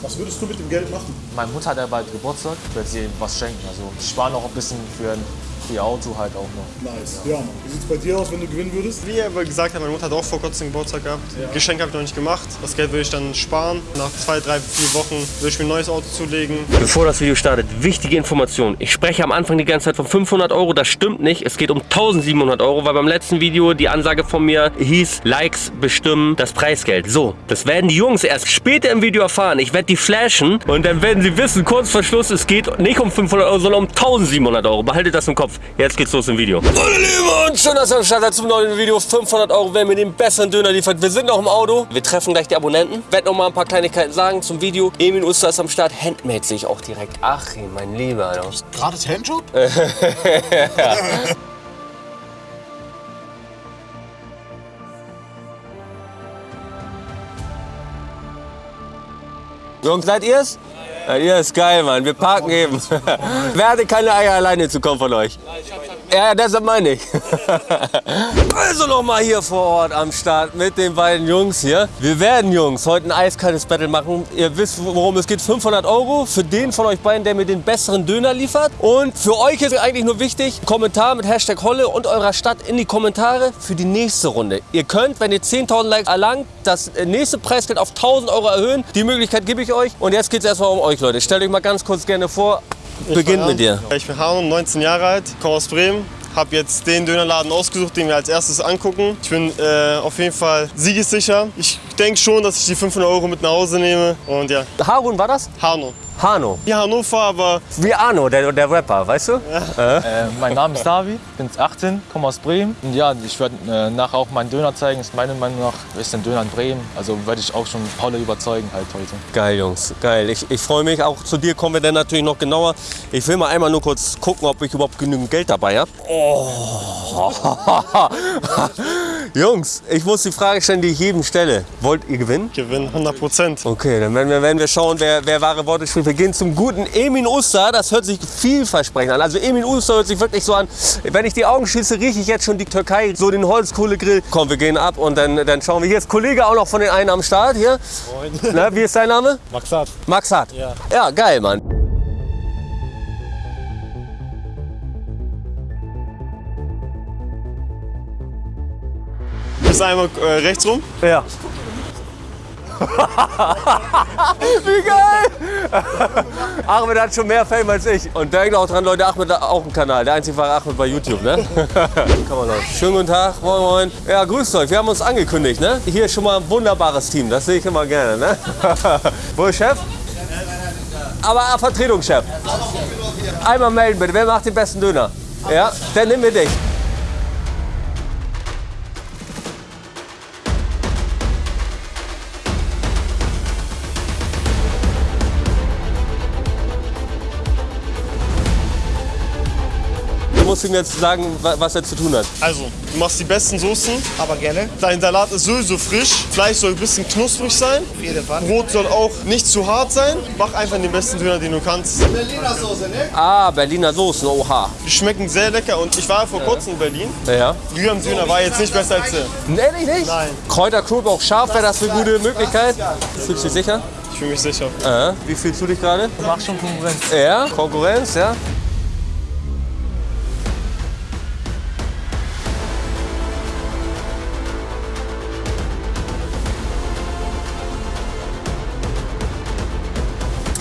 Was würdest du mit dem Geld machen? Meine Mutter hat ja bald Geburtstag, ich werde sie was schenken. Also ich spare noch ein bisschen für ein ihr Auto halt auch noch. Nice. Ja, Mann. Wie sieht's bei dir aus, wenn du gewinnen würdest? Wie er gesagt hat, meine Mutter hat auch vor kurzem Geburtstag gehabt. Geschenk habe ich noch nicht gemacht. Das Geld würde ich dann sparen. Nach zwei, drei, vier Wochen würde ich mir ein neues Auto zulegen. Bevor das Video startet, wichtige Information. Ich spreche am Anfang die ganze Zeit von 500 Euro, das stimmt nicht. Es geht um 1700 Euro, weil beim letzten Video die Ansage von mir hieß, Likes bestimmen das Preisgeld. So, das werden die Jungs erst später im Video erfahren. Ich werde die flashen und dann werden sie wissen, kurz vor Schluss, es geht nicht um 500 Euro, sondern um 1700 Euro. Behaltet das im Kopf. Jetzt geht's los im Video. Meine Lieben und schön, dass ihr am Start seid zum neuen Video. 500 Euro, wer mir den besseren Döner liefert. Wir sind noch im Auto. Wir treffen gleich die Abonnenten. Werd noch mal ein paar Kleinigkeiten sagen zum Video. Emin Uster ist am Start. Handmade sehe ich auch direkt. Achim, mein Lieber. Alter. Gratis Handjob? Jungs, seid ihr's? Ja, ist geil, Mann. Wir parken eben. Wer hatte keine Eier alleine zu kommen von euch? Ja, deshalb meine ich. Also nochmal hier vor Ort am Start mit den beiden Jungs hier. Wir werden, Jungs, heute ein eiskaltes Battle machen. Ihr wisst, worum es geht. 500 Euro für den von euch beiden, der mir den besseren Döner liefert. Und für euch ist eigentlich nur wichtig, Kommentar mit Hashtag Holle und eurer Stadt in die Kommentare für die nächste Runde. Ihr könnt, wenn ihr 10.000 Likes erlangt, das nächste Preisgeld auf 1.000 Euro erhöhen. Die Möglichkeit gebe ich euch. Und jetzt geht es erstmal um euch, Leute. Stellt euch mal ganz kurz gerne vor. Beginnt mit dir. Ich bin Harun, 19 Jahre alt, komme aus Bremen. Habe jetzt den Dönerladen ausgesucht, den wir als erstes angucken. Ich bin äh, auf jeden Fall siegessicher. Ich denke schon, dass ich die 500 Euro mit nach Hause nehme. Und ja, Harun war das? Hano. Hano. Hier Hannover, aber Wie Arno, der, der Rapper, weißt du? Äh, mein Name ist David, bin 18, komme aus Bremen. Und ja, ich werde äh, nachher auch meinen Döner zeigen. Ist meiner Meinung nach ist ein Döner in Bremen. Also werde ich auch schon Paul überzeugen halt heute. Geil, Jungs. Geil. Ich, ich freue mich. Auch zu dir kommen wir dann natürlich noch genauer. Ich will mal einmal nur kurz gucken, ob ich überhaupt genügend Geld dabei habe. Oh. Jungs, ich muss die Frage stellen, die ich jedem stelle. Wollt ihr gewinnen? Gewinn 100 Prozent. Okay, dann werden wir, werden wir schauen, wer, wer wahre Worte spricht. Wir gehen zum guten Emin Uster. Das hört sich vielversprechend an. Also Emin Uster hört sich wirklich so an. Wenn ich die Augen schließe, rieche ich jetzt schon die Türkei, so den Holzkohlegrill. Komm, wir gehen ab und dann, dann schauen wir. Hier ist Kollege auch noch von den einen am Start. Hier. Na, wie ist dein Name? Maxat. Max Hart. Ja. Ja, geil, Mann. Bis einmal äh, rechts rum. Ja. Wie geil! Ahmed hat schon mehr Fame als ich. Und denkt auch dran, Leute, Ahmed hat auch einen Kanal. Der einzige wahre Ahmed bei YouTube, ne? Kann man Leute. Schönen guten Tag, moin moin. Ja, grüßt euch, wir haben uns angekündigt, ne? Hier ist schon mal ein wunderbares Team, das sehe ich immer gerne, ne? Wo ist Chef? Aber ah, Vertretungschef. Einmal melden bitte, wer macht den besten Döner? Ja, dann nehmen wir dich. Du musst ihm jetzt sagen, wa- was er zu tun hat. Also, du machst die besten Soßen. Aber gerne. Dein Salat ist sowieso frisch. Fleisch soll ein bisschen knusprig sein. Auf jeden Fall. Brot soll auch nicht zu hart sein. Mach einfach den besten Döner, den du kannst. Berliner Soße, ne? Ah, Berliner Soßen, oha. Die schmecken sehr lecker und ich war vor kurzem in Berlin. Ja. Rührem Döner war jetzt nicht besser als der. Ehrlich nicht? Nein. Kräuterkrug auch scharf, wäre das eine gute Möglichkeit? Fühlst du dich sicher? Ich fühle mich sicher. Äh, wie fühlst du dich gerade? Mach schon Konkurrenz. Ja, Konkurrenz, ja.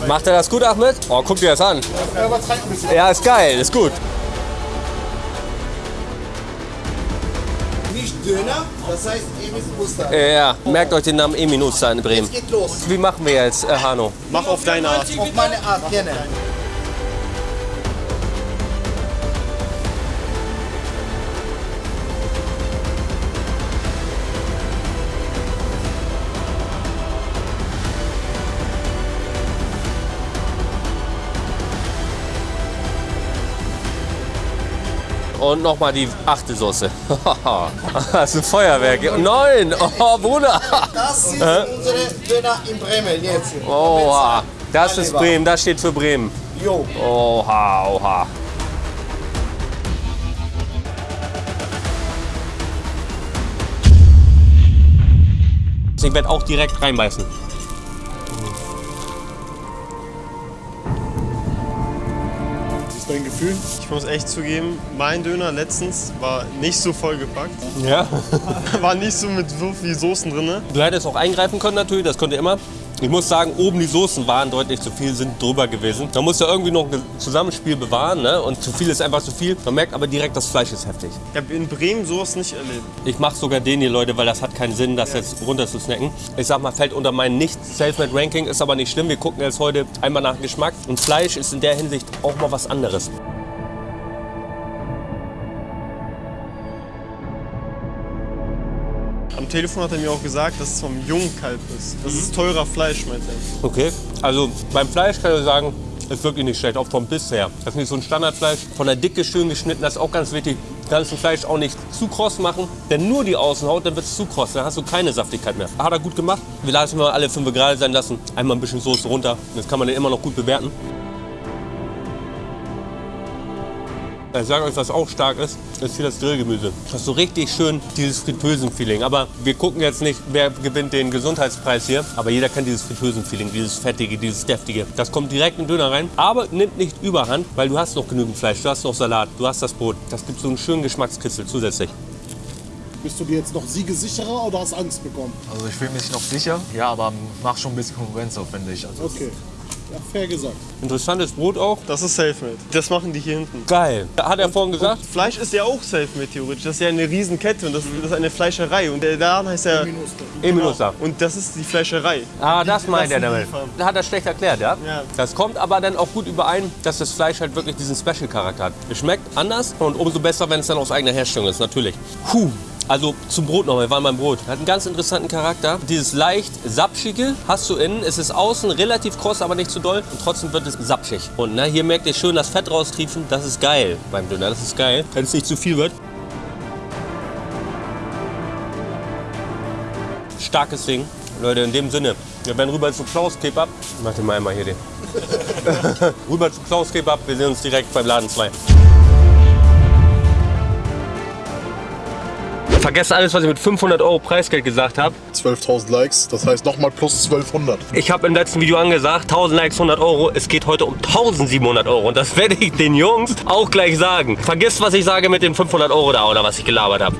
Macht er das gut, Ahmed? Oh, guck dir das an. Ja, ist geil, ist gut. Nicht Döner, das heißt Emis Muster. Ja, merkt euch den Namen Emin Uster in Bremen. Geht los. Wie machen wir jetzt, äh, Hanno? Mach auf deine Art. Auf meine Art, gerne. Und nochmal die achte Soße. das ist ein Feuerwerk. Neun! Oh, Bruder! Das sind unsere Döner in Bremen jetzt. Oha. Das ist Bremen, das steht für Bremen. Jo. Oha, oha. Ich werde auch direkt reinbeißen. Gefühl? Ich muss echt zugeben, mein Döner letztens war nicht so vollgepackt. Ja. War nicht so mit so viel Soßen drin. Du hättest auch eingreifen können natürlich, das konnte immer. Ich muss sagen, oben die Soßen waren deutlich zu viel, sind drüber gewesen. Da muss ja irgendwie noch ein Zusammenspiel bewahren ne? und zu viel ist einfach zu viel. Man merkt aber direkt, das Fleisch ist heftig. Ich habe in Bremen sowas nicht erlebt. Ich mache sogar den hier, Leute, weil das hat keinen Sinn, das jetzt runter zu snacken. Ich sag mal, fällt unter mein nicht Selfmade Ranking, ist aber nicht schlimm. Wir gucken jetzt heute einmal nach Geschmack. Und Fleisch ist in der Hinsicht auch mal was anderes. Am Telefon hat er mir auch gesagt, dass es vom Jungkalb ist. Das ist teurer Fleisch, meint er. Okay, also beim Fleisch kann ich sagen, ist wirklich nicht schlecht, auch vom Biss her. Das ist nicht so ein Standardfleisch. Von der Dicke schön geschnitten, das ist auch ganz wichtig. Du kannst ein Fleisch auch nicht zu kross machen, denn nur die Außenhaut, dann wird es zu kross, dann hast du keine Saftigkeit mehr. Hat er gut gemacht. Wir lassen mal alle fünf gerade sein lassen. Einmal ein bisschen Soße runter, das kann man dann immer noch gut bewerten. Ich sage euch, was auch stark ist, ist hier das Grillgemüse. Das ist so richtig schön dieses Fritösen-Feeling. Aber wir gucken jetzt nicht, wer gewinnt den Gesundheitspreis hier. Aber jeder kennt dieses Fritösen-Feeling, dieses Fettige, dieses Deftige. Das kommt direkt in den Döner rein. Aber nimmt nicht überhand, weil du hast noch genügend Fleisch, du hast noch Salat, du hast das Brot. Das gibt so einen schönen Geschmackskitzel zusätzlich. Bist du dir jetzt noch siegesicherer oder hast Angst bekommen? Also ich fühle mich noch sicher. Ja, aber macht schon ein bisschen Konkurrenz auf, finde ich. Also Okay. Ja, fair gesagt. Interessantes Brot auch. Das ist Selfmade. Das machen die hier hinten. Geil. Hat er vorhin gesagt? Fleisch ist ja auch Selfmade theoretisch. Das ist ja eine Riesenkette und das, das ist eine Fleischerei. Und der Laden heißt ja... Eminusa. Und das ist die Fleischerei. Ah, das meint er damit. Da hat er schlecht erklärt, ja? Ja. Das kommt aber dann auch gut überein, dass das Fleisch halt wirklich diesen Special-Charakter hat. Es schmeckt anders und umso besser, wenn es dann aus eigener Herstellung ist, natürlich. Puh. Also zum Brot noch, wir waren beim Brot. Hat einen ganz interessanten Charakter. Dieses leicht sapschige hast du innen. Es ist außen relativ kross, aber nicht zu doll. Und trotzdem wird es sapschig. Und ne, hier merkt ihr schön das Fett raustriefen. Das ist geil beim Döner. Das ist geil. Wenn es nicht zu viel wird. Starkes Ding. Leute, in dem Sinne, wir werden rüber zu Klaus Kebab. Mach den mal einmal hier den. rüber zu Klaus Kebab. Wir sehen uns direkt beim Laden 2. Vergesst alles, was ich mit 500 Euro Preisgeld gesagt habe. 12.000 Likes, das heißt nochmal plus 1200. Ich habe im letzten Video angesagt, 1000 Likes, 100 Euro. Es geht heute um 1700 Euro. Und das werde ich den Jungs auch gleich sagen. Vergesst, was ich sage mit den 500 Euro da oder was ich gelabert habe.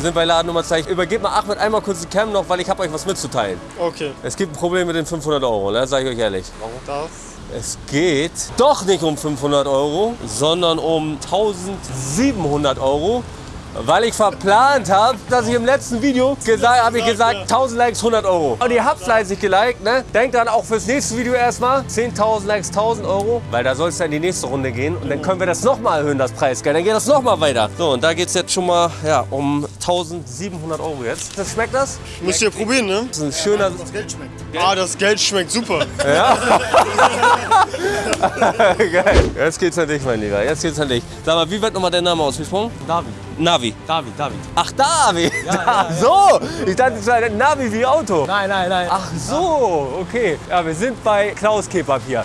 Wir sind bei Laden Nummer 2. Ich übergebe mal Ahmed einmal kurz die Cam noch, weil ich habe euch was mitzuteilen. Okay. Es gibt ein Problem mit den 500 Euro, ne? sage ich euch ehrlich. Das. Es geht doch nicht um 500 Euro, sondern um 1700 Euro. Weil ich verplant habe, dass ich im letzten Video gesagt habe, ich gesagt 1000 Likes 100 Euro. Und ihr habt fleißig geliked, ne? Denkt dann auch fürs nächste Video erstmal 10.000 Likes 1000 Euro, weil da soll es ja in die nächste Runde gehen und dann können wir das nochmal erhöhen, das Preisgeld. Dann geht das nochmal weiter. So, und da geht es jetzt schon mal ja, um 1700 Euro jetzt. Das schmeckt das? Müsst ihr probieren, ne? Das ist ein schöner. Das Geld schmeckt. Ah, das Geld schmeckt super. Geil. Jetzt geht's an dich, mein Lieber. Jetzt geht's an dich. Sag mal, wie wird nochmal dein Name ausgesprochen? David. Navi. David, David. Ach, Davi. Ach so. Ich dachte, es wäre Navi wie Auto. Nein, nein, nein. Ach so, okay. Ja, wir sind bei Klaus Kebab hier.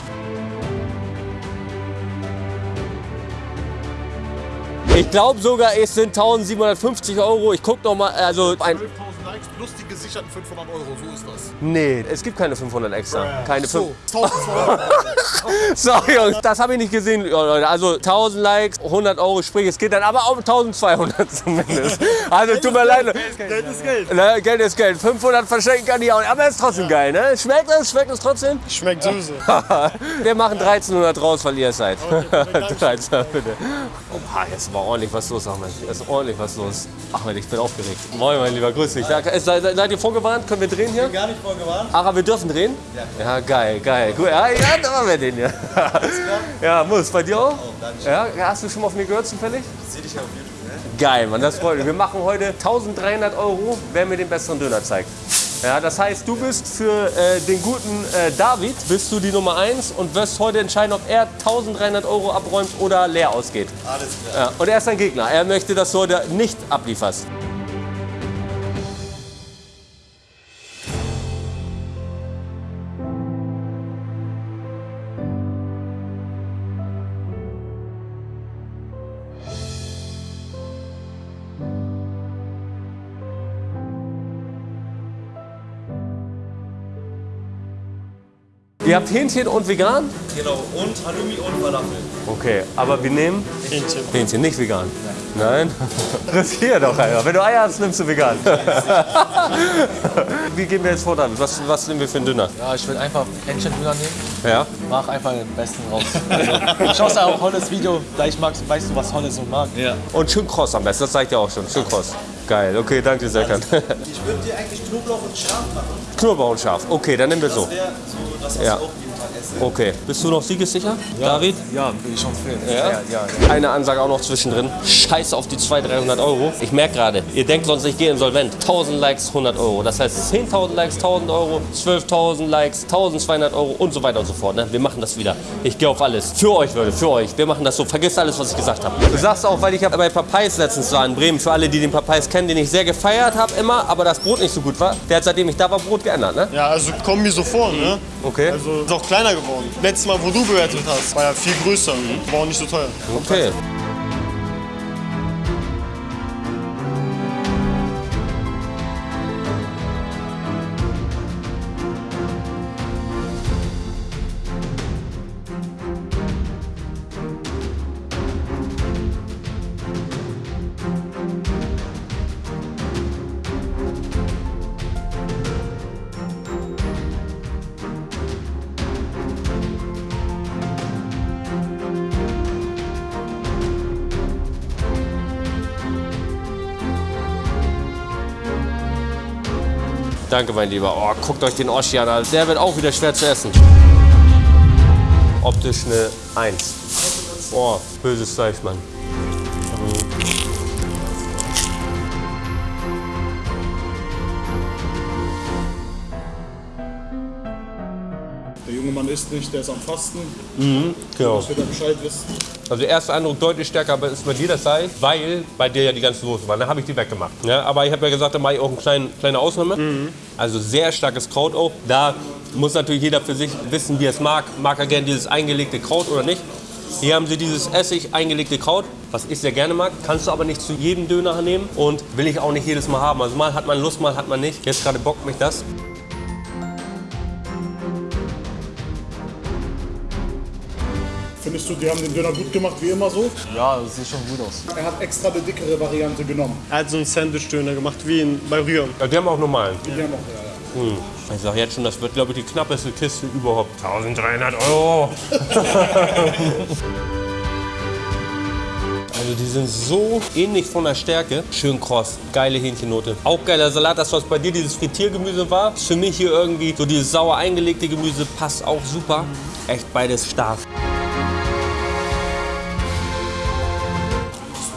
Ich glaube sogar, es sind 1750 Euro. Ich guck noch mal, also ein. 12.000 Likes plus die gesicherten 500 Euro, so ist das. Nee, es gibt keine 500 extra. Keine So, 5. 1200 Sorry, Jungs, das habe ich nicht gesehen, Leute. Also 1000 Likes, 100 Euro, sprich, es geht dann aber auch 1200 zumindest. Also tut mir leid. Geld ist Geld. Ne, Geld ist Geld. 500 verschenken kann ich auch nicht. Aber es ist trotzdem geil, ne? Schmeckt es? Schmeckt es trotzdem? Schmeckt süße. Wir machen 1300 raus, weil ihr es seid. 13, bitte. Oha, jetzt war ordentlich was los, Ahmed. Jetzt ist ordentlich was los. Ahmed, ich bin aufgeregt. Moin, mein Lieber, grüß dich. Seid, seid seid ihr vorgewarnt? Können wir drehen hier? Gar nicht vorgewarnt. Ach, aber wir dürfen drehen? Ja. Ja, geil, geil. Gut, ja, ja, da machen wir den hier. Ja, muss. Bei dir auch? Ja, hast du schon mal von mir gehört zufällig? Sehe dich ja auf YouTube, ne? Geil, Mann, das freut mich. Wir machen heute 1300 Euro, wer mir den besseren Döner zeigt. Ja, das heißt, du bist für äh, den guten äh, David, bist du die Nummer 1 und wirst heute entscheiden, ob er 1300 Euro abräumt oder leer ausgeht. Alles klar. Ja, und er ist dein Gegner. Er möchte, dass du heute nicht ablieferst. Ihr habt Hähnchen und vegan? Genau, und Halloumi und Falafel. Okay, aber wir nehmen Hähnchen. Hähnchen, nicht vegan. Nein? Riskier doch, Alter. Wenn du Eier hast, nimmst du vegan. Wie gehen wir jetzt vor, David? Was, was nehmen wir für einen Döner? Ja, ich will einfach Hähnchendöner nehmen. Ja? Mach einfach den besten raus. Also, schaust auch Holles Video, vielleicht magst, weißt du, was Holles so mag. Ja. Und schön kross am besten, das zeigt ja auch schon. Schön kross. Geil, okay, danke Serkan. Ich würde dir eigentlich Knoblauch und Schaf machen. Knoblauch und scharf. Okay, dann nehmen wir so. Das wäre so das, Ja. Okay. Bist du noch siegessicher, David? Ja, will ich schon filmen. Ja? ja, ja. Eine Ansage auch noch zwischendrin. Scheiß auf die 200, 300 Euro. Ich merke gerade, ihr denkt sonst, ich gehe insolvent. 1000 Likes, 100 Euro. Das heißt 10.000 Likes, 1000 Euro, 12.000 Likes, 1200 Euro und so weiter und so fort. Ne? Wir machen das wieder. Ich gehe auf alles. Für euch, Leute, für euch. Wir machen das so. Vergesst alles, was ich gesagt habe. Du sagst auch, weil ich hab bei Papayes letztens war in Bremen, für alle, die den Papayes kennen, den ich sehr gefeiert habe immer, aber das Brot nicht so gut war. Der hat seitdem ich da war, Brot geändert, ne? Ja, also kommen mir so vor, ne? Okay. Also ist auch kleiner geworden. Letztes Mal, wo du bewertet hast, war ja viel größer. War auch nicht so teuer. Okay. Danke, mein Lieber. Oh, guckt euch den Oschi an. Der wird auch wieder schwer zu essen. Optisch eine 1. Oh, böses Fleisch, Mann. Junge Mann isst nicht, der ist am Fasten. Genau. Das wird er Bescheid wissen. Also der erste Eindruck deutlich stärker aber ist bei dir das sei, weil bei dir ja die ganze Soße war. Dann habe ich die weggemacht. Ja, aber ich habe ja gesagt, da mache ich auch eine kleine, kleine Ausnahme. Also sehr starkes Kraut auch. Da muss natürlich jeder für sich wissen, wie er es mag. Mag er gerne dieses eingelegte Kraut oder nicht. Hier haben sie dieses Essig eingelegte Kraut, was ich sehr gerne mag. Kannst du aber nicht zu jedem Döner nehmen und will ich auch nicht jedes Mal haben. Also mal hat man Lust, mal hat man nicht. Jetzt gerade bockt mich das. Findest du, die haben den Döner gut gemacht, wie immer so? Ja, das sieht schon gut aus. Er hat extra eine dickere Variante genommen. Er hat so einen Sandwich-Döner gemacht, wie in, bei Rühren. Ja, die haben auch normalen. Die haben auch, ja, ja. Ich sag jetzt schon, das wird, glaube ich, die knappeste Kiste überhaupt. 1300 Euro. Also die sind so ähnlich von der Stärke. Schön kross, geile Hähnchennote. Auch geiler Salat, das was bei dir dieses Frittiergemüse war. Ist für mich hier irgendwie so dieses sauer eingelegte Gemüse passt auch super. Echt beides stark.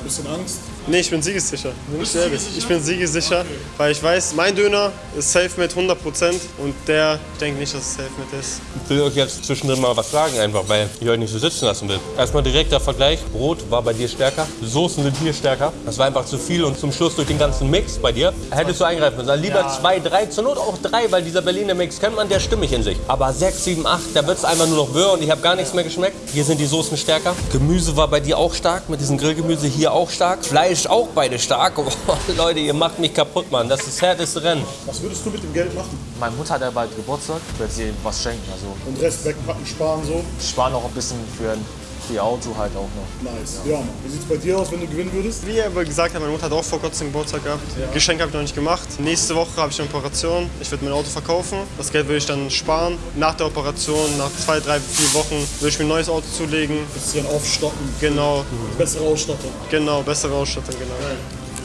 Bisschen Angst. Nee, ich bin siegessicher. Bin ich ehrlich. Ich bin siegessicher, weil ich weiß, mein Döner ist safe mit 100% und der, ich denke nicht, dass es safe mit ist. Ich will euch jetzt zwischendrin mal was sagen, einfach weil ich euch nicht so sitzen lassen will. Erstmal direkter Vergleich. Brot war bei dir stärker, Soßen sind hier stärker. Das war einfach zu viel und zum Schluss durch den ganzen Mix bei dir hättest du eingreifen müssen. Also lieber zwei, drei, zur Not auch drei, weil dieser Berliner Mix kennt man, der stimmig in sich. Aber sechs, sieben, acht, da wird es einfach nur noch wirr und ich habe gar nichts mehr geschmeckt. Hier sind die Soßen stärker. Gemüse war bei dir auch stark, mit diesem Grillgemüse hier auch stark. Fleisch auch beide stark. Oh, Leute, ihr macht mich kaputt, Mann. Das ist das härteste Rennen. Was würdest du mit dem Geld machen? Meine Mutter hat ja bald Geburtstag, ich werde sie was schenken. Also Und Rest wegpacken, sparen so? ich spare noch ein bisschen für, ein- ihr Auto halt auch noch. Nice. Ja, Mann. Wie sieht's bei dir aus, wenn du gewinnen würdest? Wie er aber gesagt hat, meine Mutter hat auch vor kurzem Geburtstag gehabt. Geschenk habe ich noch nicht gemacht. Nächste Woche habe ich eine Operation. Ich werde mein Auto verkaufen. Das Geld würde ich dann sparen. Nach der Operation, nach zwei, drei, vier Wochen, würde ich mir ein neues Auto zulegen. Bisschen aufstocken. Genau, Bessere Ausstattung. genau, bessere Ausstattung, genau.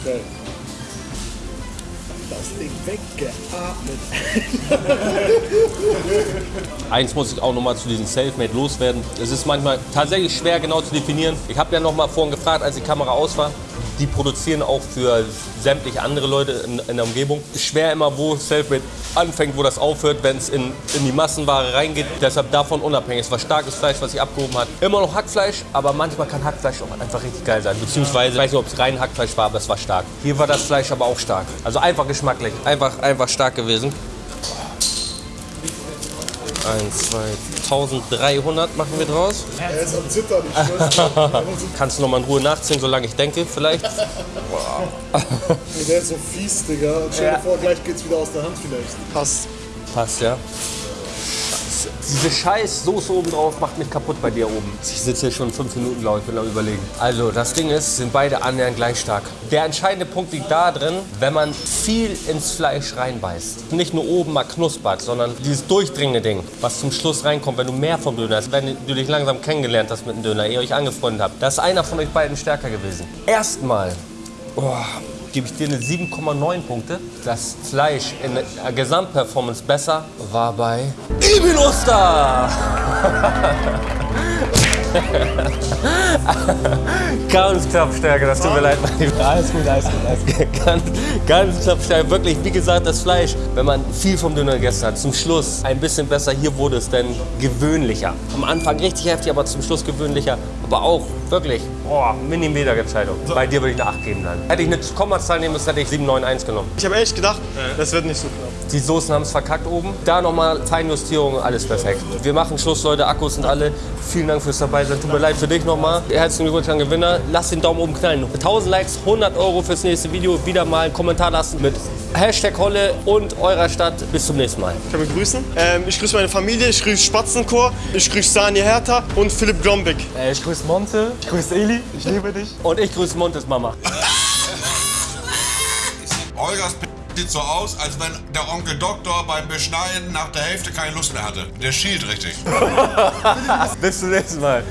Geil. Das Ding Eins muss ich auch noch mal zu diesem Selfmade loswerden. Es ist manchmal tatsächlich schwer genau zu definieren. Ich habe ja noch mal vorhin gefragt, als die Kamera aus war. Die produzieren auch für sämtliche andere Leute in, in der Umgebung. Schwer immer, wo Selfmade anfängt, wo das aufhört, wenn es in, in die Massenware reingeht. Deshalb davon unabhängig. Es war starkes Fleisch, was sich abgehoben hat. Immer noch Hackfleisch, aber manchmal kann Hackfleisch auch einfach richtig geil sein. Beziehungsweise, ich weiß nicht, ob es rein Hackfleisch war, aber es war stark. Hier war das Fleisch aber auch stark. Also einfach geschmacklich. Einfach, einfach stark gewesen. 1, 2, 1300 machen wir draus. Er ist am Zittern. Kannst du noch mal in Ruhe nachziehen, solange ich denke, vielleicht? Ey, Der ist so fies, Digga. Stell dir vor, gleich geht's wieder aus der Hand vielleicht. Passt. Passt, ja. Diese scheiß Soße oben drauf macht mich kaputt bei dir oben. Ich sitze hier schon fünf Minuten, glaube ich, bin am überlegen. Also, das Ding ist, sind beide annähernd gleich stark. Der entscheidende Punkt liegt da drin, wenn man viel ins Fleisch reinbeißt. Nicht nur oben mal knuspert, sondern dieses durchdringende Ding, was zum Schluss reinkommt, wenn du mehr vom Döner hast, wenn du dich langsam kennengelernt hast mit dem Döner, ihr euch angefreundet habt. Da ist einer von euch beiden stärker gewesen. Erstmal oh, gebe ich dir eine 7,9 Punkte. Das Fleisch in der Gesamtperformance besser war bei Ibn. ganz knapp stärker, das tut mir leid, mein Lieber. Alles gut, alles gut, alles gut. Ganz, ganz knapp stärker. Wirklich, wie gesagt, das Fleisch, wenn man viel vom Döner gegessen hat, zum Schluss ein bisschen besser. Hier wurde es dann gewöhnlicher. Am Anfang richtig heftig, aber zum Schluss gewöhnlicher. Aber auch wirklich, oh, Millimeter-Entscheidung. Bei dir würde ich eine 8 geben dann. Hätte ich eine Kommazahl nehmen müssen, hätte ich 791 genommen. Ich habe echt gedacht, das wird nicht so knapp. Die Soßen haben es verkackt oben. Da nochmal Feinjustierung, alles perfekt. Wir machen Schluss, Leute. Akkus sind alle. Vielen Dank fürs dabei sein. Tut mir leid für dich nochmal. Herzlichen Glückwunsch an Gewinner. Lass den Daumen oben knallen. 1000 Likes, 100 Euro fürs nächste Video. Wieder mal einen Kommentar lassen mit Hashtag Holle und eurer Stadt. Bis zum nächsten Mal. Ich kann mich grüßen. Ähm, ich grüße meine Familie, ich grüße Spatzenchor, ich grüße Sani Hertha und Philipp Glombek. Äh, ich grüße Monte, ich grüße Eli, ich liebe dich. Und ich grüße Montes Mama. Olgas P sieht so aus, als wenn der Onkel Doktor beim Beschneiden nach der Hälfte keine Lust mehr hatte. Der schielt richtig. Bis zum nächsten Mal.